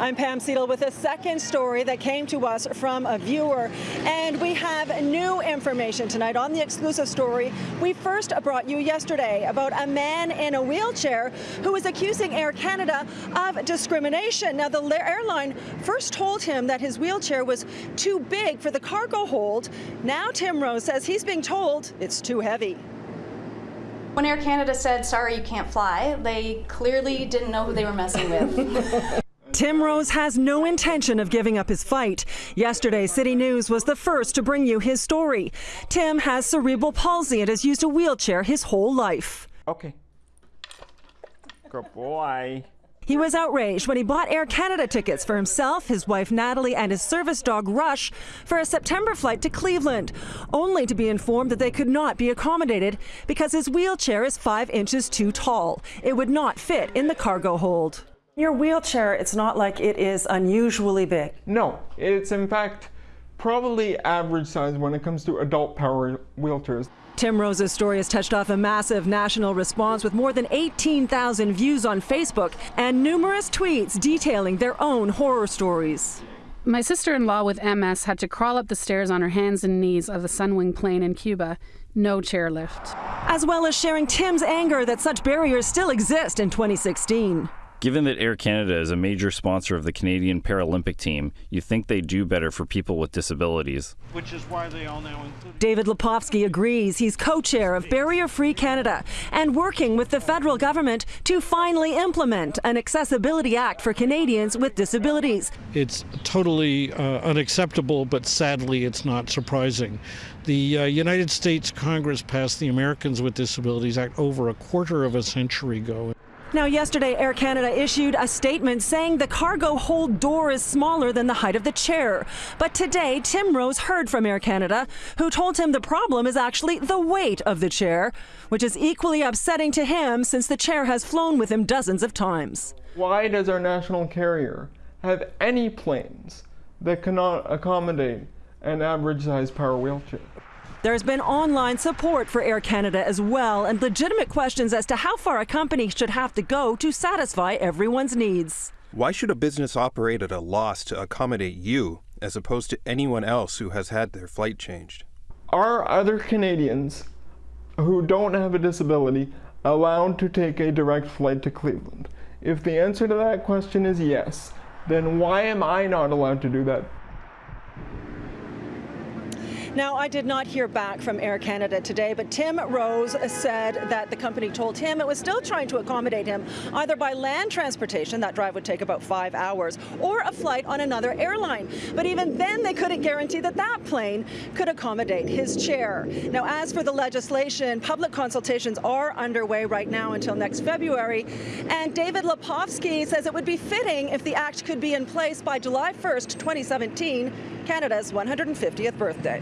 I'm Pam Seidel with a second story that came to us from a viewer. And we have new information tonight on the exclusive story we first brought you yesterday about a man in a wheelchair who is accusing Air Canada of discrimination. Now, the airline first told him that his wheelchair was too big for the cargo hold. Now, Tim Rose says he's being told it's too heavy. When Air Canada said, sorry, you can't fly, they clearly didn't know who they were messing with. Tim Rose has no intention of giving up his fight. Yesterday, City News was the first to bring you his story. Tim has cerebral palsy and has used a wheelchair his whole life. Okay. Good boy. He was outraged when he bought Air Canada tickets for himself, his wife Natalie, and his service dog Rush for a September flight to Cleveland, only to be informed that they could not be accommodated because his wheelchair is five inches too tall. It would not fit in the cargo hold. Your wheelchair, it's not like it is unusually big. No, it's in fact probably average size when it comes to adult power wheelchairs. Tim Rose's story has touched off a massive national response with more than 18,000 views on Facebook and numerous tweets detailing their own horror stories. My sister in law with MS had to crawl up the stairs on her hands and knees of the Sunwing plane in Cuba. No chairlift. As well as sharing Tim's anger that such barriers still exist in 2016. Given that Air Canada is a major sponsor of the Canadian Paralympic team, you think they do better for people with disabilities. Which is why they all now include. David Lepofsky agrees. He's co chair of Barrier Free Canada and working with the federal government to finally implement an Accessibility Act for Canadians with disabilities. It's totally uh, unacceptable, but sadly, it's not surprising. The uh, United States Congress passed the Americans with Disabilities Act over a quarter of a century ago. Now, yesterday, Air Canada issued a statement saying the cargo hold door is smaller than the height of the chair. But today, Tim Rose heard from Air Canada, who told him the problem is actually the weight of the chair, which is equally upsetting to him since the chair has flown with him dozens of times. Why does our national carrier have any planes that cannot accommodate an average sized power wheelchair? There's been online support for Air Canada as well, and legitimate questions as to how far a company should have to go to satisfy everyone's needs. Why should a business operate at a loss to accommodate you as opposed to anyone else who has had their flight changed? Are other Canadians who don't have a disability allowed to take a direct flight to Cleveland? If the answer to that question is yes, then why am I not allowed to do that? Now, I did not hear back from Air Canada today, but Tim Rose said that the company told him it was still trying to accommodate him either by land transportation, that drive would take about five hours, or a flight on another airline. But even then, they couldn't guarantee that that plane could accommodate his chair. Now, as for the legislation, public consultations are underway right now until next February, and David Lepofsky says it would be fitting if the act could be in place by July 1st, 2017, Canada's 150th birthday.